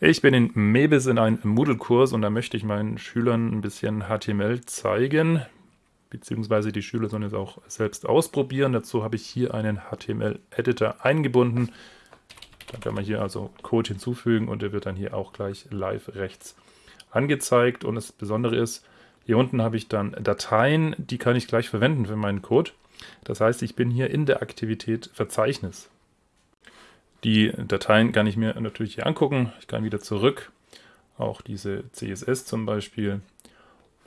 Ich bin in Mebis in einem Moodle-Kurs und da möchte ich meinen Schülern ein bisschen HTML zeigen, beziehungsweise die Schüler sollen es auch selbst ausprobieren. Dazu habe ich hier einen HTML-Editor eingebunden. Da kann man hier also Code hinzufügen und der wird dann hier auch gleich live rechts angezeigt. Und das Besondere ist, hier unten habe ich dann Dateien, die kann ich gleich verwenden für meinen Code. Das heißt, ich bin hier in der Aktivität Verzeichnis. Die Dateien kann ich mir natürlich hier angucken. Ich kann wieder zurück, auch diese CSS zum Beispiel.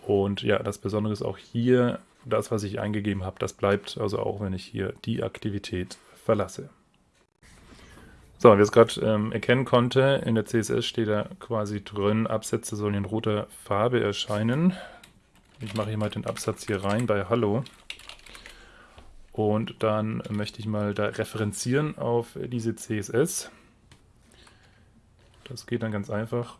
Und ja, das Besondere ist auch hier, das, was ich eingegeben habe, das bleibt also auch, wenn ich hier die Aktivität verlasse. So, wie es gerade ähm, erkennen konnte, in der CSS steht da quasi drin, Absätze sollen in roter Farbe erscheinen. Ich mache hier mal den Absatz hier rein bei Hallo. Und dann möchte ich mal da referenzieren auf diese CSS. Das geht dann ganz einfach,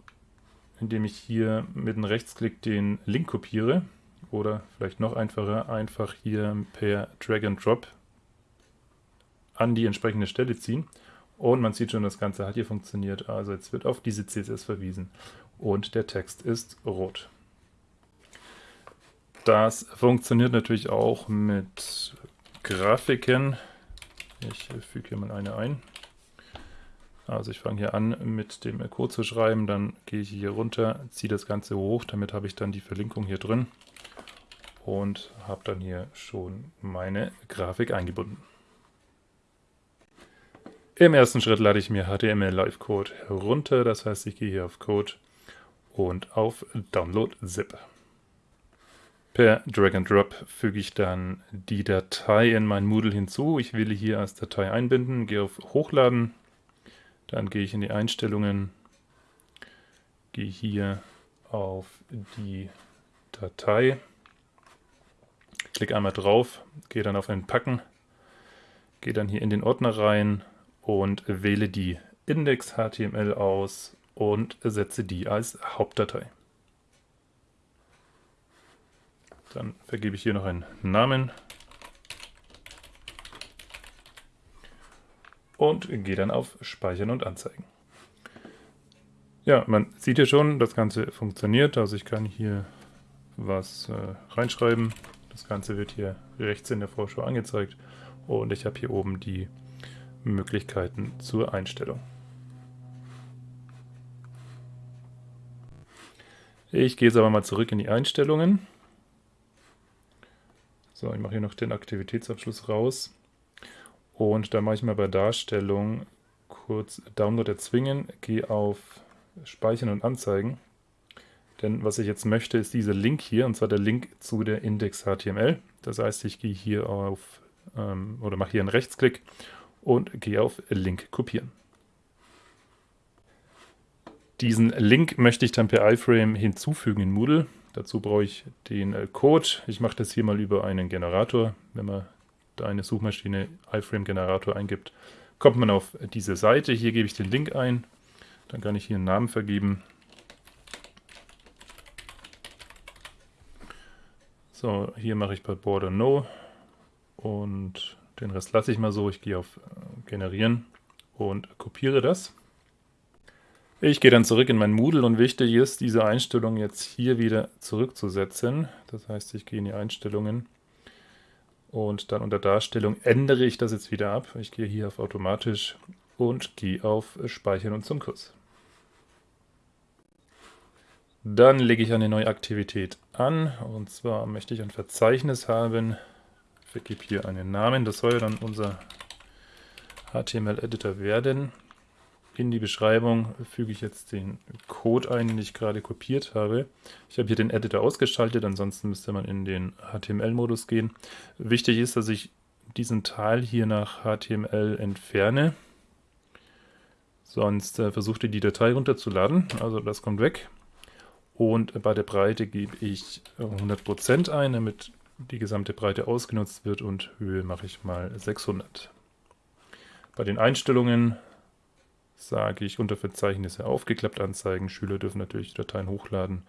indem ich hier mit einem Rechtsklick den Link kopiere. Oder vielleicht noch einfacher, einfach hier per Drag and Drop an die entsprechende Stelle ziehen. Und man sieht schon, das Ganze hat hier funktioniert. Also jetzt wird auf diese CSS verwiesen. Und der Text ist rot. Das funktioniert natürlich auch mit Grafiken. Ich füge hier mal eine ein. Also ich fange hier an mit dem Code zu schreiben, dann gehe ich hier runter, ziehe das Ganze hoch, damit habe ich dann die Verlinkung hier drin und habe dann hier schon meine Grafik eingebunden. Im ersten Schritt lade ich mir HTML Live Code herunter, das heißt ich gehe hier auf Code und auf Download Zip. Per Drag and Drop füge ich dann die Datei in mein Moodle hinzu. Ich wähle hier als Datei einbinden, gehe auf Hochladen, dann gehe ich in die Einstellungen, gehe hier auf die Datei, klicke einmal drauf, gehe dann auf Entpacken, gehe dann hier in den Ordner rein und wähle die Index.html aus und setze die als Hauptdatei. Dann vergebe ich hier noch einen Namen. Und gehe dann auf Speichern und Anzeigen. Ja, man sieht hier schon, das Ganze funktioniert. Also ich kann hier was äh, reinschreiben. Das Ganze wird hier rechts in der Vorschau angezeigt. Und ich habe hier oben die Möglichkeiten zur Einstellung. Ich gehe jetzt aber mal zurück in die Einstellungen. So, ich mache hier noch den Aktivitätsabschluss raus. Und da mache ich mal bei Darstellung kurz Download erzwingen, gehe auf Speichern und Anzeigen. Denn was ich jetzt möchte, ist dieser Link hier, und zwar der Link zu der Index.html. Das heißt, ich gehe hier auf, ähm, oder mache hier einen Rechtsklick und gehe auf Link kopieren. Diesen Link möchte ich dann per iframe hinzufügen in Moodle. Dazu brauche ich den äh, Code. Ich mache das hier mal über einen Generator. Wenn man da eine Suchmaschine iframe-Generator eingibt, kommt man auf diese Seite. Hier gebe ich den Link ein. Dann kann ich hier einen Namen vergeben. So, hier mache ich bei Border No und den Rest lasse ich mal so. Ich gehe auf äh, Generieren und kopiere das. Ich gehe dann zurück in mein Moodle und wichtig ist, diese Einstellung jetzt hier wieder zurückzusetzen. Das heißt, ich gehe in die Einstellungen und dann unter Darstellung ändere ich das jetzt wieder ab. Ich gehe hier auf Automatisch und gehe auf Speichern und zum Kurs. Dann lege ich eine neue Aktivität an und zwar möchte ich ein Verzeichnis haben. Ich vergebe hier einen Namen, das soll dann unser HTML-Editor werden. In die Beschreibung füge ich jetzt den Code ein, den ich gerade kopiert habe. Ich habe hier den Editor ausgeschaltet, ansonsten müsste man in den HTML-Modus gehen. Wichtig ist, dass ich diesen Teil hier nach HTML entferne. Sonst äh, versucht ihr die Datei runterzuladen, also das kommt weg. Und bei der Breite gebe ich 100% ein, damit die gesamte Breite ausgenutzt wird und Höhe mache ich mal 600. Bei den Einstellungen sage ich unter Verzeichnisse aufgeklappt anzeigen. Schüler dürfen natürlich Dateien hochladen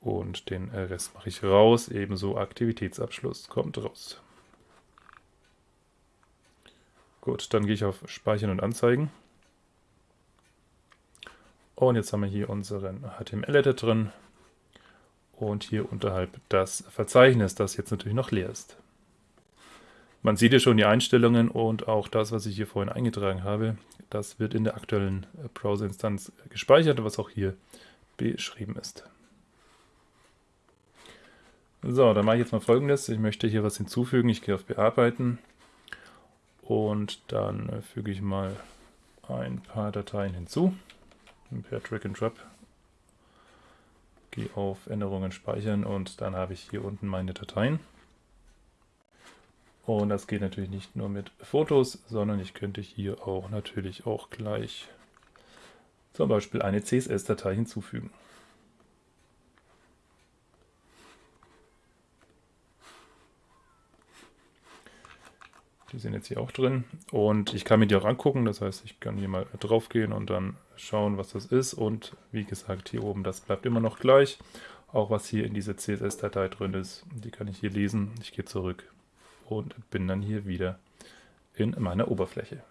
und den Rest mache ich raus. Ebenso Aktivitätsabschluss kommt raus. Gut, dann gehe ich auf Speichern und Anzeigen Und jetzt haben wir hier unseren HTML-Editor drin und hier unterhalb das Verzeichnis, das jetzt natürlich noch leer ist. Man sieht hier schon die Einstellungen und auch das, was ich hier vorhin eingetragen habe, das wird in der aktuellen Browser-Instanz gespeichert, was auch hier beschrieben ist. So, dann mache ich jetzt mal folgendes. Ich möchte hier was hinzufügen. Ich gehe auf Bearbeiten und dann füge ich mal ein paar Dateien hinzu. Per Drag and Drop. Gehe auf Änderungen speichern und dann habe ich hier unten meine Dateien. Und das geht natürlich nicht nur mit Fotos, sondern ich könnte hier auch natürlich auch gleich zum Beispiel eine CSS-Datei hinzufügen. Die sind jetzt hier auch drin und ich kann mir die auch angucken, das heißt, ich kann hier mal drauf gehen und dann schauen, was das ist und wie gesagt, hier oben, das bleibt immer noch gleich. Auch was hier in dieser CSS-Datei drin ist, die kann ich hier lesen. Ich gehe zurück und bin dann hier wieder in meiner Oberfläche.